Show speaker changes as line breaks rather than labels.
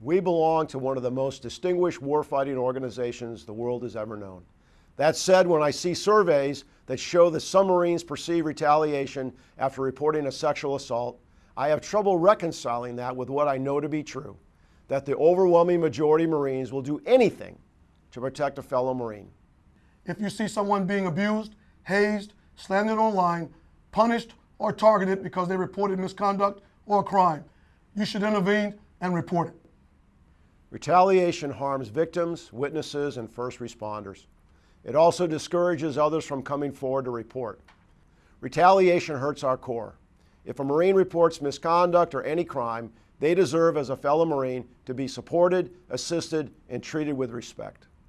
We belong to one of the most distinguished warfighting organizations the world has ever known. That said, when I see surveys that show that some Marines perceive retaliation after reporting a sexual assault, I have trouble reconciling that with what I know to be true, that the overwhelming majority of Marines will do anything to protect a fellow Marine.
If you see someone being abused, hazed, slandered online, punished, or targeted because they reported misconduct or a crime, you should intervene and report it.
Retaliation harms victims, witnesses, and first responders. It also discourages others from coming forward to report. Retaliation hurts our Corps. If a Marine reports misconduct or any crime, they deserve, as a fellow Marine, to be supported, assisted, and treated with respect.